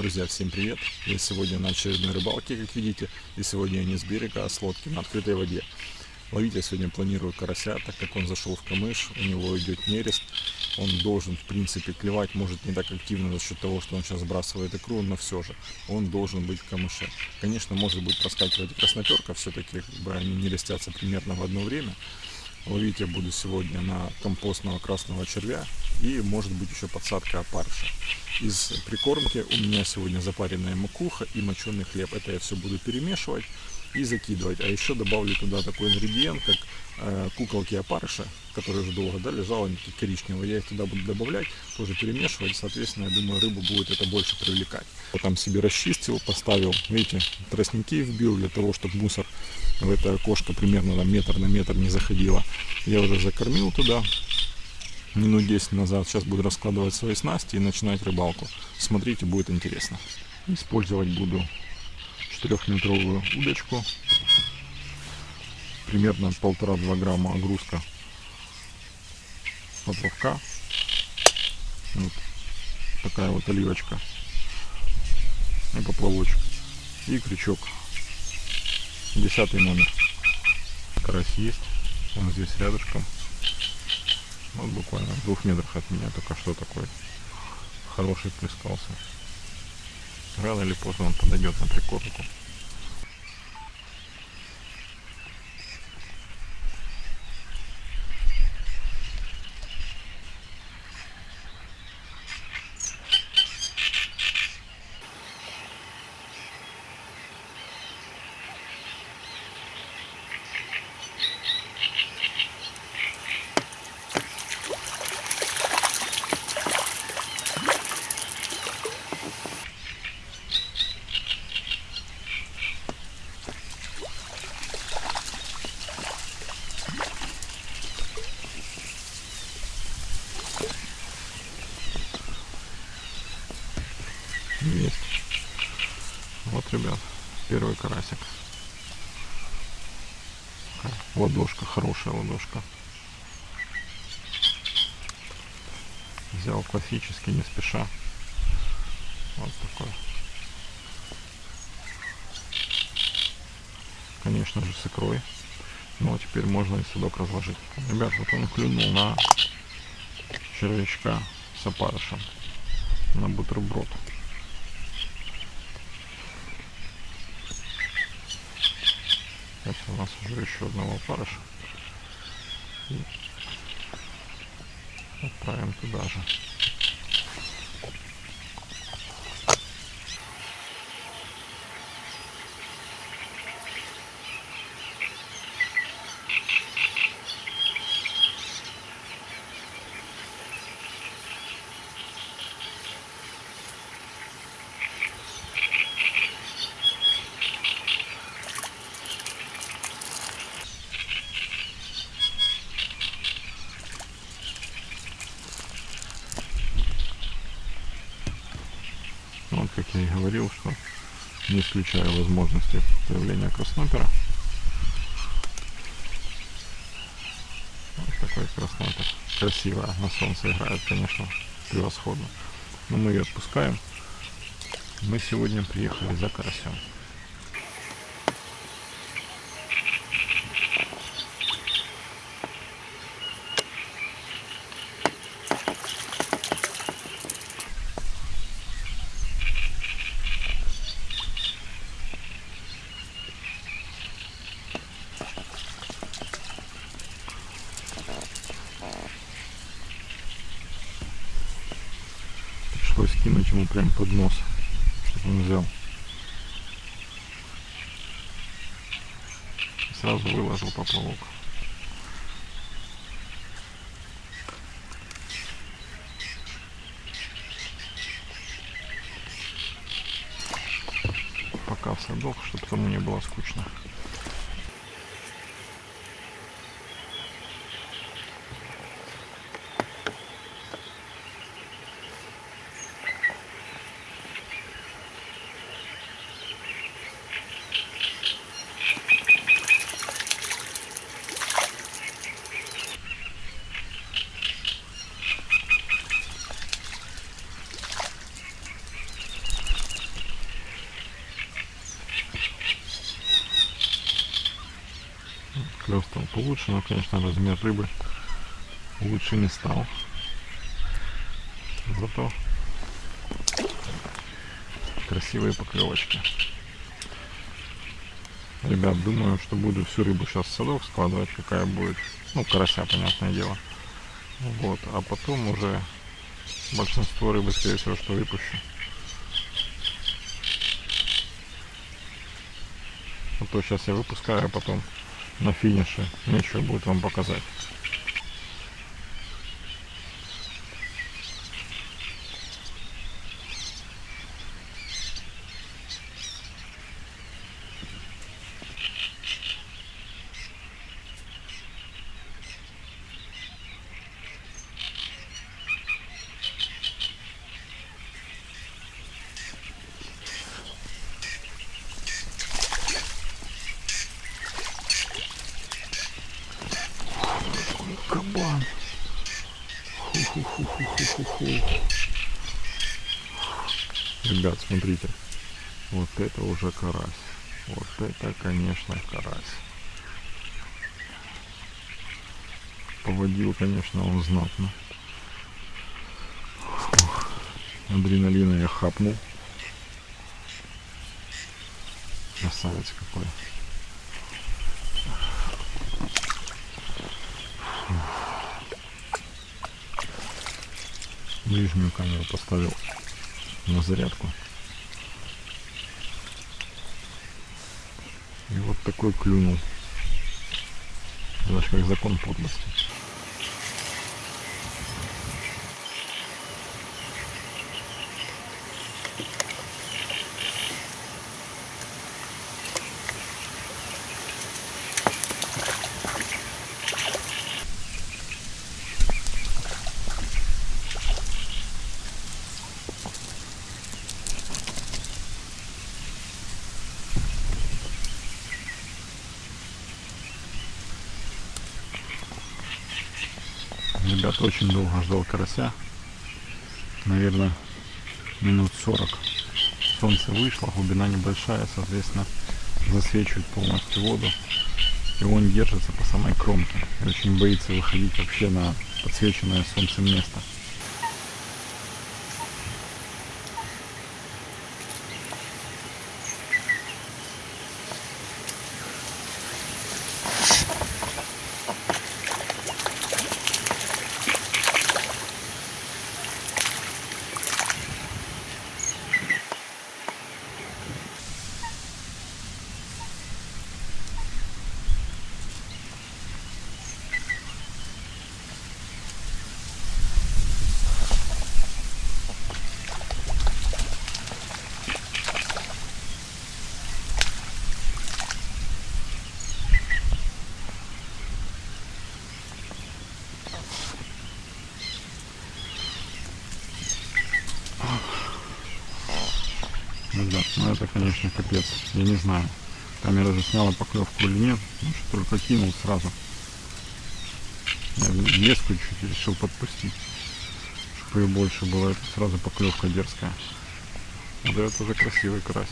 Друзья, всем привет! Я сегодня на очередной рыбалке, как видите, и сегодня я не с берега, а с лодки на открытой воде. Ловить я сегодня планирую карася, так как он зашел в камыш, у него идет нерест. Он должен, в принципе, клевать, может не так активно за счет того, что он сейчас сбрасывает икру, но все же он должен быть в камыше. Конечно, может быть проскакивать красноперка, все-таки как бы, они не рестятся примерно в одно время. Ловить я буду сегодня на компостного красного червя и может быть еще подсадка опарыша. Из прикормки у меня сегодня запаренная макуха и моченый хлеб. Это я все буду перемешивать и закидывать. А еще добавлю туда такой ингредиент, как э, куколки опарыша, которые уже долго да, лежал, они. Я их туда буду добавлять, тоже перемешивать. Соответственно, я думаю, рыбу будет это больше привлекать. Я там себе расчистил, поставил, видите, тростники вбил для того, чтобы мусор в это окошко примерно там метр на метр не заходило. Я уже закормил туда минут 10 назад. Сейчас буду раскладывать свои снасти и начинать рыбалку. Смотрите, будет интересно. Использовать буду 4-метровую удочку. Примерно 1,5-2 грамма огрузка поплавка. Вот такая вот оливочка и поплавочек. И крючок. Десятый номер. Карась есть. Он здесь рядышком. Вот буквально в двух метрах от меня только что такой хороший плескался. Рано или поздно он подойдет на прикормку. Есть. Вот, ребят, первый карасик. Ладошка, хорошая ладошка. Взял классический, не спеша. Вот такой. Конечно же с икрой. Ну а теперь можно и судок разложить. Ребят, вот он клюнул на червячка с опарышем. На бутерброд. Сейчас у нас уже еще одного опарыша. И отправим туда же. Вот как я и говорил, что не исключаю возможности появления краснопера. Вот такой краснопер. Красиво на солнце играет, конечно, превосходно. Но мы ее отпускаем. Мы сегодня приехали за карасем. Пришлось кинуть ему прям под нос, чтобы он взял. И сразу выложил поплавок. Пока в садок, чтобы тому не было скучно. Клев стал получше, но, конечно, размер рыбы лучше не стал. Зато красивые поклевочки. Ребят, думаю, что буду всю рыбу сейчас в садок складывать, какая будет. Ну, карася, понятное дело. Вот, а потом уже большинство рыбы, скорее всего, что выпущу. А то сейчас я выпускаю, а потом на финише нечего будет вам показать. Ху-ху-ху-ху-ху-ху. Ребят, смотрите. Вот это уже карась. Вот это, конечно, карась. Поводил, конечно, он знатно. Фух. Адреналина я хапнул. Красавец какой. Ближнюю камеру поставил на зарядку. И вот такой клюнул. Знаешь, как закон подлости. Ребят, очень долго ждал карася. Наверное, минут 40. Солнце вышло, глубина небольшая, соответственно, засвечивает полностью воду. И он держится по самой кромке. И очень боится выходить вообще на подсвеченное солнцем место. Ребят, ну это, конечно, капец. Я не знаю, камера засняла поклевку или нет. Может, только кинул сразу. Я леску чуть решил подпустить, чтобы ее больше было. Это сразу поклевка дерзкая. Вот это уже красивый карась.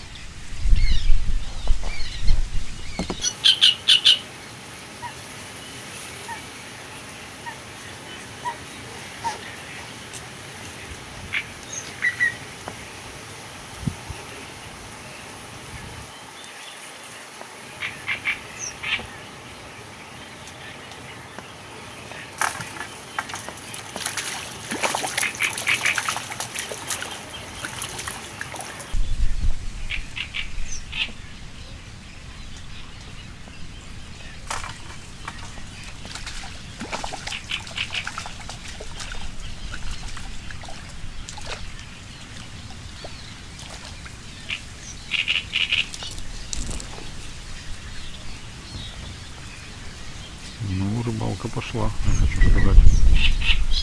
Ну, рыбалка пошла, я хочу сказать.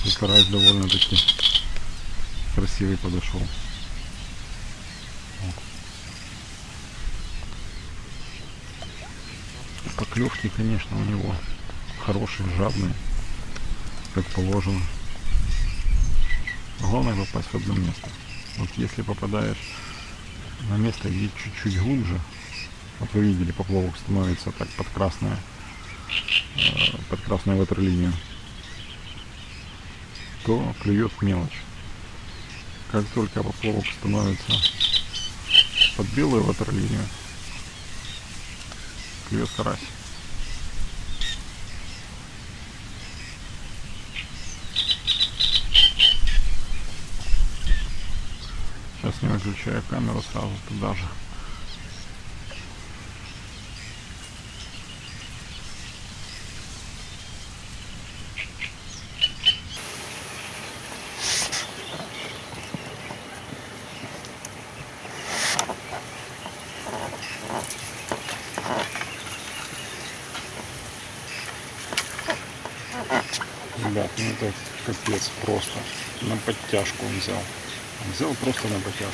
И карась довольно-таки красивый подошел. Поклевки, конечно, у него хорошие, жадные, как положено. Главное попасть в одно место. Вот если попадаешь на место, где чуть-чуть глубже, вот вы видели, поплавок становится так под красное, под красную ватерлинию, то клюет мелочь. Как только поплавок становится под белую ватерлинию, клюет карась. Сейчас не выключаю камеру сразу туда же. Ребят, ну это капец просто. На подтяжку он взял. Он взял просто на подтяжку.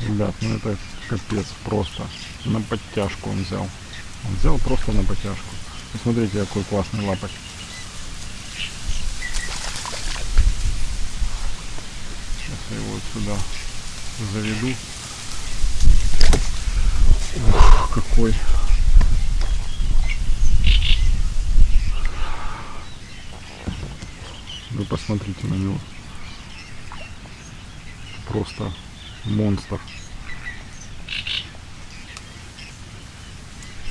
Ребят, ну это капец просто. На подтяжку он взял. Он взял просто на подтяжку. Посмотрите, какой классный лапоть. Сейчас я его сюда заведу. Ух, какой. Вы посмотрите на него. Просто монстр.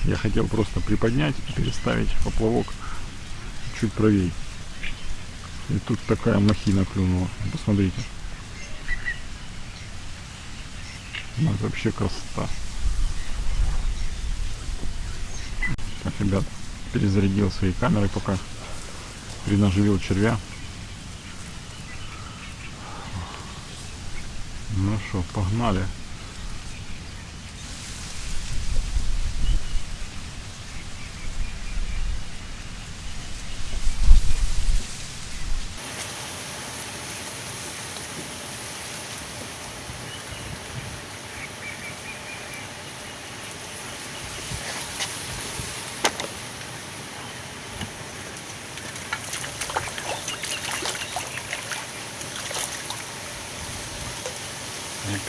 Я хотел просто приподнять и переставить поплавок чуть правее. И тут такая махина клюнула. Посмотрите. Ну, это вообще красота. Так, ребят, перезарядил свои камеры пока. Перенаживил червя. Ну что, погнали.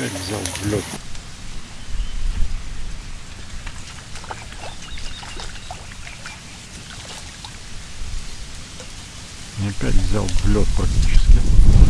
Опять взял лед. Опять взял в лед практически.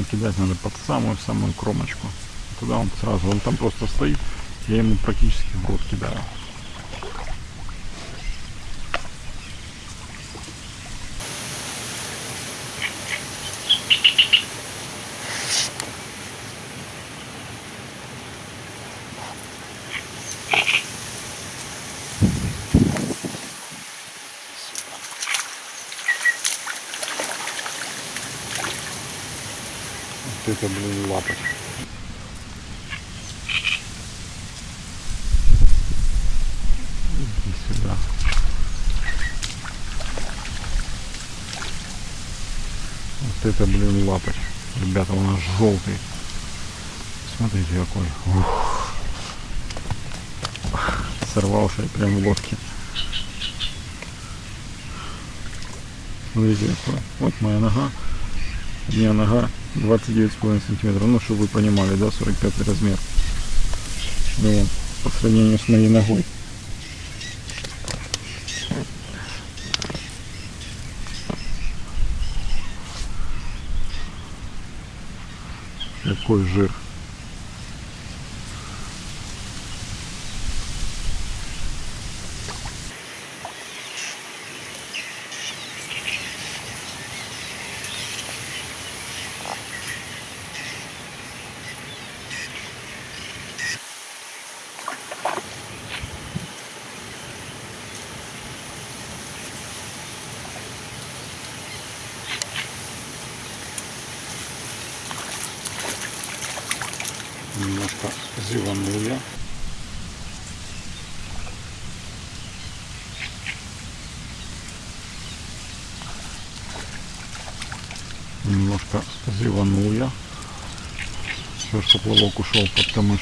Да, конечно, кидать надо под самую-самую кромочку. Туда он сразу, он там просто стоит, я ему практически в рот кидаю. Это, блин, лапоть. Иди сюда. Вот это, блин, лапоть. Ребята, он аж желтый. Смотрите какой. Ух. Сорвался прям в лодке. Смотрите какой. Вот моя нога. У меня нога 29,5 сантиметров. Ну, чтобы вы понимали, да, 45 размер. Ну, по сравнению с моей ногой. Какой жир. Немножко зеванул я. Все, что плавок ушел под камыш.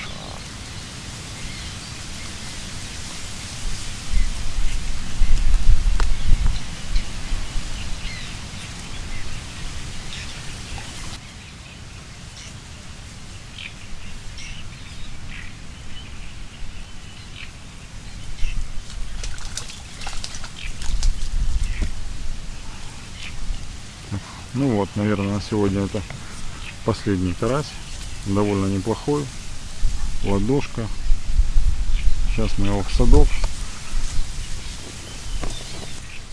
Ну вот, наверное, на сегодня это последний карась. Довольно неплохой. Ладошка. Сейчас мы его в садок.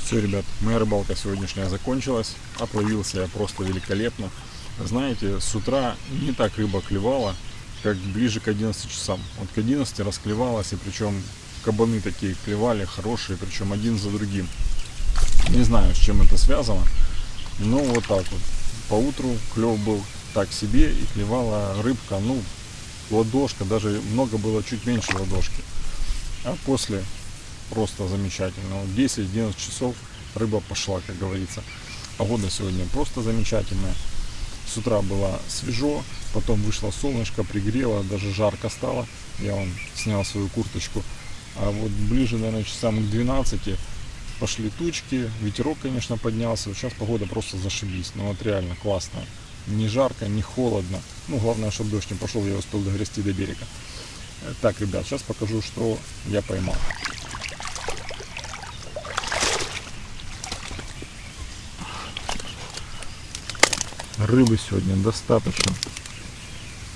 Все, ребят, моя рыбалка сегодняшняя закончилась. Отловился я просто великолепно. Знаете, с утра не так рыба клевала, как ближе к 11 часам. Вот к 11 расклевалась, и причем кабаны такие клевали, хорошие, причем один за другим. Не знаю, с чем это связано. Ну, вот так вот. По утру клев был так себе и клевала рыбка, ну, ладошка, даже много было чуть меньше ладошки. А после просто замечательно. Вот 10-11 часов рыба пошла, как говорится. Погода сегодня просто замечательная. С утра было свежо, потом вышло солнышко, пригрело, даже жарко стало. Я вон снял свою курточку. А вот ближе, наверное, часам к 12 пошли тучки, ветерок, конечно, поднялся. Сейчас погода просто зашибись. Ну вот реально классно. Не жарко, не холодно. Ну, главное, чтобы дождь не пошел, я успел догрести до берега. Э, так, ребят, сейчас покажу, что я поймал. Рыбы сегодня достаточно.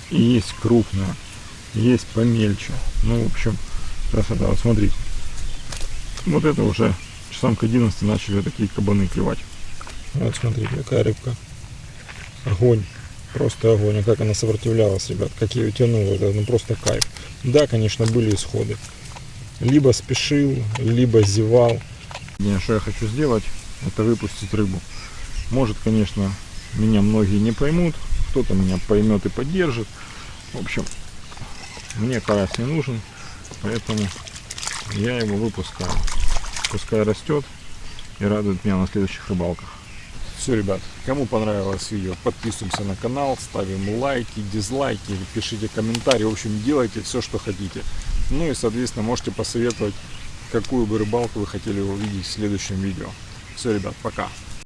И есть крупная, есть помельче. Ну, в общем, красота. Вот смотрите. Вот это уже часам к 11 начали такие кабаны клевать. Вот смотрите, какая рыбка. Огонь. Просто огонь. А как она сопротивлялась, ребят. Как ее тянуло. Это ну, просто кайф. Да, конечно, были исходы. Либо спешил, либо зевал. Единственное, что я хочу сделать, это выпустить рыбу. Может, конечно, меня многие не поймут. Кто-то меня поймет и поддержит. В общем, мне карась не нужен. Поэтому я его выпускаю пускай растет и радует меня на следующих рыбалках. Все, ребят, кому понравилось видео, подписываемся на канал, ставим лайки, дизлайки, пишите комментарии, в общем, делайте все, что хотите. Ну и, соответственно, можете посоветовать, какую бы рыбалку вы хотели увидеть в следующем видео. Все, ребят, пока.